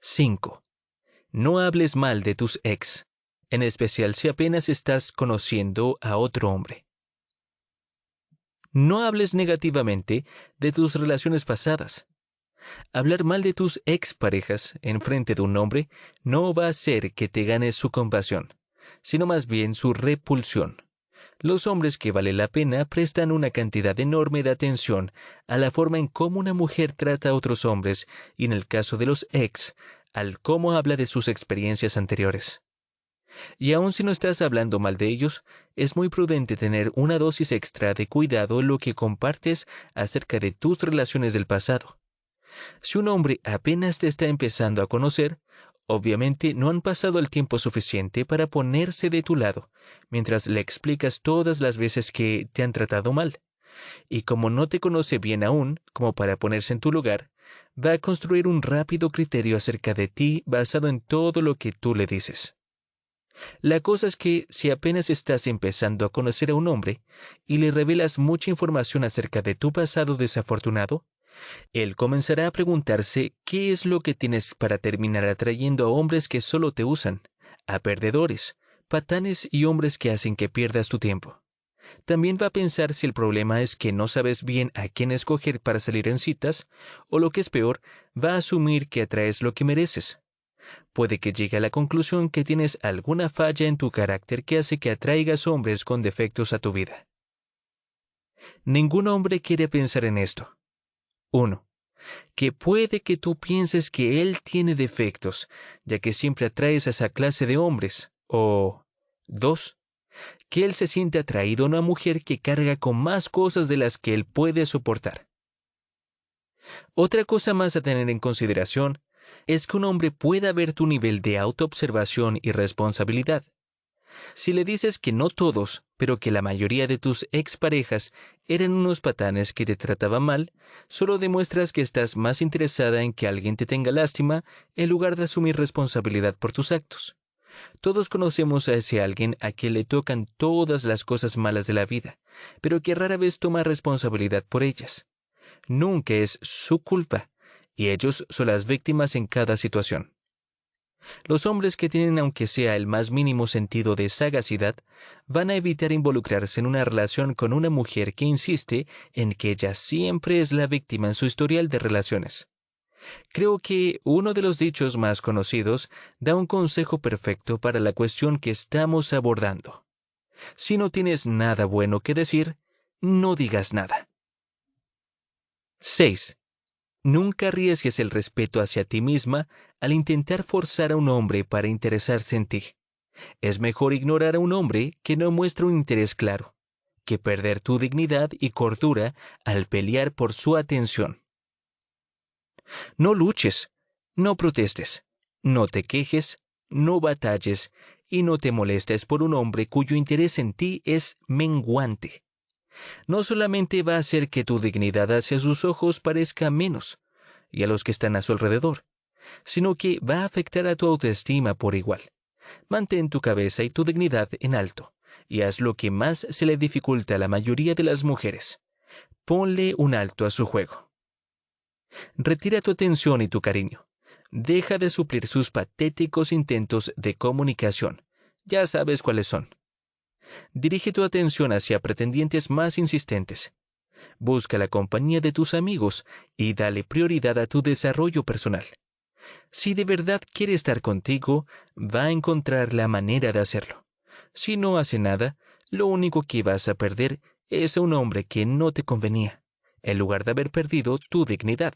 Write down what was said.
5. No hables mal de tus ex, en especial si apenas estás conociendo a otro hombre. No hables negativamente de tus relaciones pasadas. Hablar mal de tus exparejas en frente de un hombre no va a hacer que te ganes su compasión, sino más bien su repulsión. Los hombres que vale la pena prestan una cantidad enorme de atención a la forma en cómo una mujer trata a otros hombres y en el caso de los ex, al cómo habla de sus experiencias anteriores. Y aun si no estás hablando mal de ellos, es muy prudente tener una dosis extra de cuidado lo que compartes acerca de tus relaciones del pasado. Si un hombre apenas te está empezando a conocer, obviamente no han pasado el tiempo suficiente para ponerse de tu lado, mientras le explicas todas las veces que te han tratado mal. Y como no te conoce bien aún, como para ponerse en tu lugar, va a construir un rápido criterio acerca de ti basado en todo lo que tú le dices. La cosa es que si apenas estás empezando a conocer a un hombre y le revelas mucha información acerca de tu pasado desafortunado, él comenzará a preguntarse qué es lo que tienes para terminar atrayendo a hombres que solo te usan, a perdedores, patanes y hombres que hacen que pierdas tu tiempo. También va a pensar si el problema es que no sabes bien a quién escoger para salir en citas, o lo que es peor, va a asumir que atraes lo que mereces, puede que llegue a la conclusión que tienes alguna falla en tu carácter que hace que atraigas hombres con defectos a tu vida. Ningún hombre quiere pensar en esto. 1. Que puede que tú pienses que él tiene defectos, ya que siempre atraes a esa clase de hombres. O 2. Que él se siente atraído a una mujer que carga con más cosas de las que él puede soportar. Otra cosa más a tener en consideración es que un hombre pueda ver tu nivel de autoobservación y responsabilidad. Si le dices que no todos, pero que la mayoría de tus exparejas eran unos patanes que te trataban mal, solo demuestras que estás más interesada en que alguien te tenga lástima en lugar de asumir responsabilidad por tus actos. Todos conocemos a ese alguien a quien le tocan todas las cosas malas de la vida, pero que rara vez toma responsabilidad por ellas. Nunca es su culpa, y ellos son las víctimas en cada situación. Los hombres que tienen aunque sea el más mínimo sentido de sagacidad van a evitar involucrarse en una relación con una mujer que insiste en que ella siempre es la víctima en su historial de relaciones. Creo que uno de los dichos más conocidos da un consejo perfecto para la cuestión que estamos abordando. Si no tienes nada bueno que decir, no digas nada. 6. Nunca arriesgues el respeto hacia ti misma al intentar forzar a un hombre para interesarse en ti. Es mejor ignorar a un hombre que no muestra un interés claro, que perder tu dignidad y cordura al pelear por su atención. No luches, no protestes, no te quejes, no batalles y no te molestes por un hombre cuyo interés en ti es menguante no solamente va a hacer que tu dignidad hacia sus ojos parezca menos, y a los que están a su alrededor, sino que va a afectar a tu autoestima por igual. Mantén tu cabeza y tu dignidad en alto, y haz lo que más se le dificulta a la mayoría de las mujeres. Ponle un alto a su juego. Retira tu atención y tu cariño. Deja de suplir sus patéticos intentos de comunicación. Ya sabes cuáles son. Dirige tu atención hacia pretendientes más insistentes. Busca la compañía de tus amigos y dale prioridad a tu desarrollo personal. Si de verdad quiere estar contigo, va a encontrar la manera de hacerlo. Si no hace nada, lo único que vas a perder es a un hombre que no te convenía, en lugar de haber perdido tu dignidad.